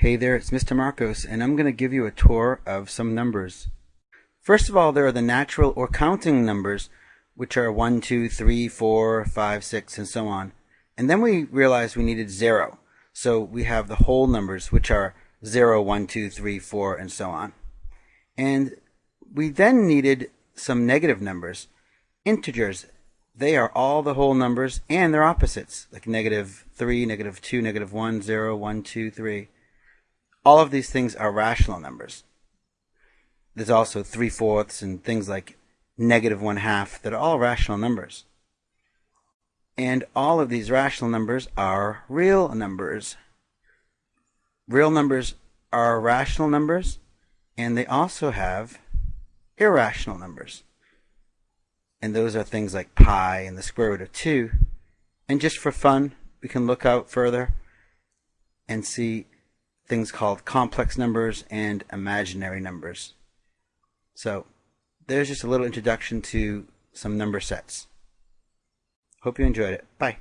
Hey there, it's Mr. Marcos, and I'm going to give you a tour of some numbers. First of all, there are the natural or counting numbers, which are 1, 2, 3, 4, 5, 6, and so on. And then we realized we needed 0. So we have the whole numbers, which are 0, 1, 2, 3, 4, and so on. And we then needed some negative numbers, integers. They are all the whole numbers and their opposites, like negative 3, negative 2, negative 1, 0, 1, 2, 3. All of these things are rational numbers. There's also 3 fourths and things like negative 1 half that are all rational numbers. And all of these rational numbers are real numbers. Real numbers are rational numbers, and they also have irrational numbers. And those are things like pi and the square root of 2. And just for fun, we can look out further and see things called complex numbers and imaginary numbers. So there's just a little introduction to some number sets. Hope you enjoyed it. Bye.